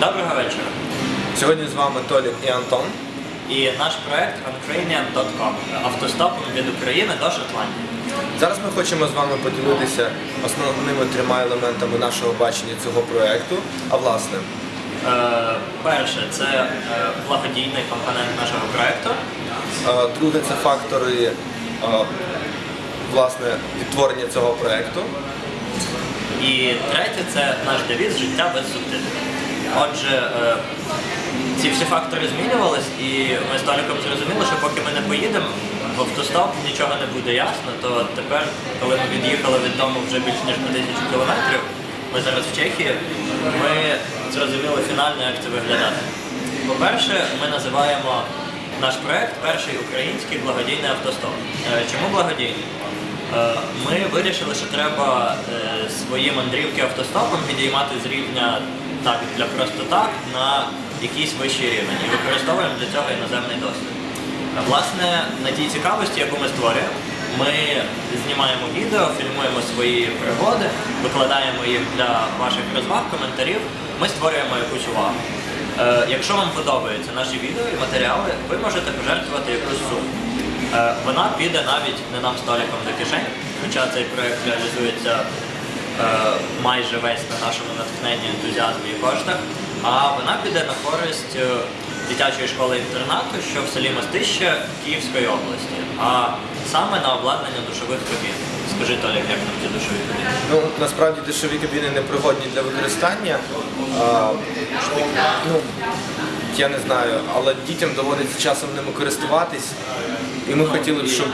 Доброго вечора. Сьогодні з вами Толік і Антон. І наш проект uncranian.com автостопом від України до Шотландії. Зараз ми хочемо з вами поділитися основними трьома елементами нашого бачення цього проекту. А власне, Е, перше, це е, благодійний компонент нашого проекту. е, друге це фактори е, власне відтворення цього проекту. І третє це наш девіз життя без субтитрів. Отже, е, ці всі фактори змінювались, і ми з Толіком зрозуміли, що поки ми не поїдемо в автостоп, нічого не буде ясно. То тепер, коли ми від'їхали від дому вже більш ніж на тисячу кілометрів, ми зараз в Чехії, ми зрозуміли фінально, як це виглядає. По-перше, ми називаємо наш проект перший український благодійний автостоп. Е, Чому благодійний? Е, Ми вирішили, що треба свої мандрівки автостопом підіймати з рівня так для просто так на якийсь вищий рівень і використовуємо для цього іноземний досвід. Власне, на тій цікавості, яку ми створюємо, ми знімаємо відео, фільмуємо свої пригоди, викладаємо їх для ваших розваг, коментарів. Ми створюємо якусь увагу. Е, Якщо вам подобаються наші відео і матеріали, ви можете пожертвувати якусь суму. Е, Вона піде навіть не нам столиком до кишень, хоча цей проект реалізується майже весь на нашому натхненні, ентузіазмі і коштах, а вона піде на користь е, дитячої школи-інтернату, що в селі Мостище Київської області, а саме на обладнання душових кабін. Скажи, Толік, як нам ті душові кабіни? Ну насправді дешеві кабіни не пригодні для використання. А, ну, я не знаю, але дітям доводиться часом ними користуватись. І ми хотіли б, щоб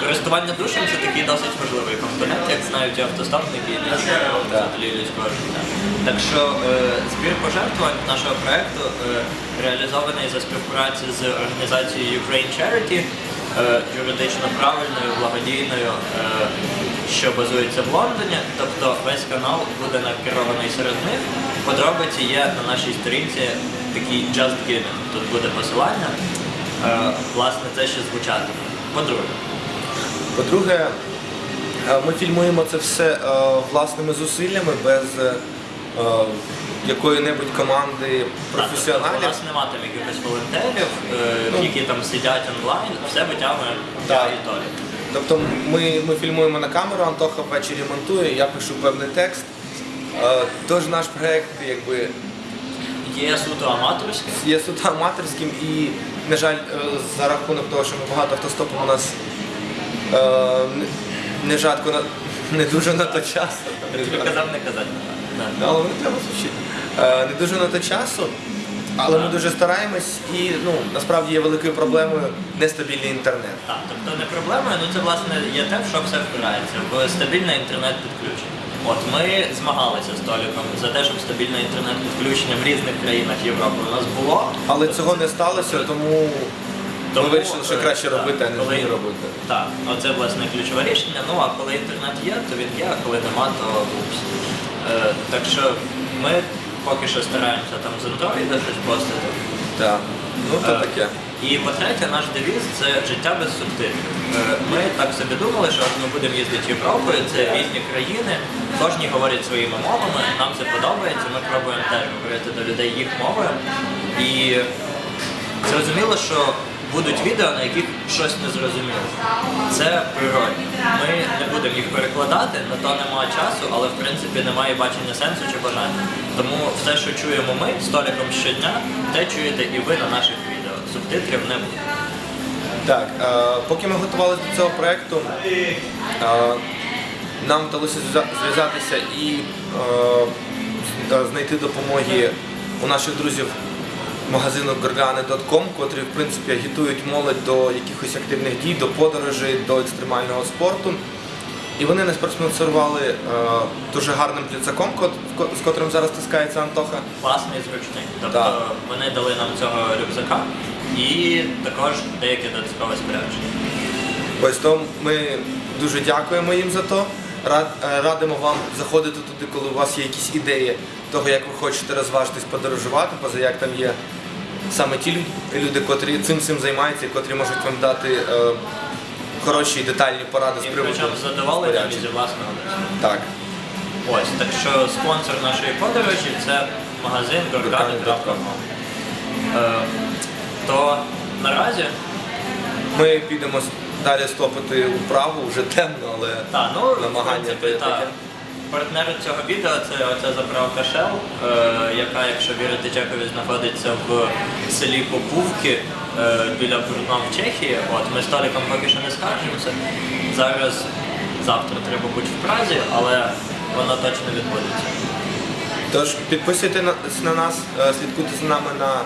Користування душем це такий досить важливий компонент, як знають і автостопники і інші жителі людського життя. Так що е, збір пожертвувань нашого проекту е, реалізований за співпраці з організацією Ukraine Charity, е, юридично правильною, благодійною, що базується в Лондоні. Тобто весь канал буде накерований серед них. Подробиці є на нашій сторінці такий Just Giving. Тут буде посилання. Власне, це ще звучатиме. По-друге. По-друге, е, ми фільмуємо це все е, власними зусиллями без е, якої-небудь команди Так, тобто У нас нема там якихось волонтерів, е, які там сидять онлайн, все витягує я Так. і Тобто ми, ми фільмуємо на камеру, Антоха ввечері монтує, я пишу певний текст. Тож наш проект якби Є суто аматорське. є суто аматорським і, на жаль, за рахунок того, що ми багато автостопом у нас не- не жадко не дуже на то часу. Тобі казав не казати. Але не треба звучити. Е, Не дуже на то часу, але ми дуже стараємось і ну, насправді є великою проблемою нестабільний інтернет. Так, тобто не проблемою, ну це власне є те, в що все впирається, в стабільне інтернет-підключення. От ми змагалися з Толіком за те, щоб стабільне інтернет-підключення в різних країнах Європи у нас було. Але цього не сталося, тому ми Тому, вирішили, що краще робити, а не коли- робити. Так, оце власне ключове рішення. Ну а коли інтернет є, то він є, а коли нема, то упс. Е, так що ми поки що стараємося там з Android щось постити. Так. Ну то Е, таке. І по-третє, наш девіз це життя без субтитрів. Е, Ми так собі думали, що ми будемо їздити Європою, це різні країни, кожні говорять своїми мовами, нам це подобається, ми пробуємо теж говорити до людей їх мовою. І зрозуміло, що будуть відео, на яких щось не зрозуміло. Це природне. Ми не будемо їх перекладати, на то немає часу, але в принципі немає бачення сенсу чи бажання. Тому все, що чуємо ми з Толіком щодня, те чуєте і ви на наших відео. Субтитрів не буде. Так, е, поки ми готувалися до цього проєкту, е, нам вдалося зв'язатися і е, знайти допомоги у наших друзів магазину Gorgane.com, котрі в принципі агітують молодь до якихось активних дій, до подорожей, до екстремального спорту. І вони нас проспонсорували е, дуже гарним плюцаком, кот- з котрим зараз тискається Антоха. Класний, зручний. Тобто Так. вони дали нам цього рюкзака і також деяке додаткове спорядження. Ось то ми дуже дякуємо їм за то. Е, Радимо вам заходити туди, коли у вас є якісь ідеї того, як ви хочете розважитись, подорожувати, поза як там є саме ті люди, котрі цим цим займаються, і котрі можуть вам дати е, хороші і детальні поради з приводу причому з задоволенням і спорядження. зі власного. Так. Ось, так що спонсор нашої подорожі це магазин gorgani.com. Е, То наразі Ми підемо далі стопити вправу, вже темно, але Та, ну, намагання в принципі, та. Партнер цього відео це оця заправка Shell, е, яка, якщо вірити Чекові, знаходиться в селі Попувки е, біля Брудна в Чехії. От, ми з Толіком поки що не скаржимося. Зараз, завтра треба бути в Празі, але воно точно відбудеться. Тож підписуйтесь на, на нас, е, слідкуйте за нами на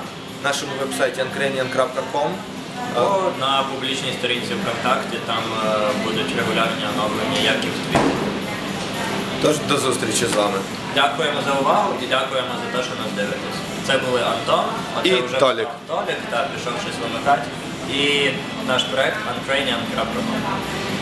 нашому вебсайті ankrenian.com. Або на публічній сторінці ВКонтакті там е, будуть регулярні оновлення, як і в Твіттері. Тож до зустрічі з вами. Дякуємо за увагу і дякуємо за те, що нас дивитесь. Це були Антон, оце І вже Толік. Толік, та пішов щось вимикати. І наш проект uncranian.com.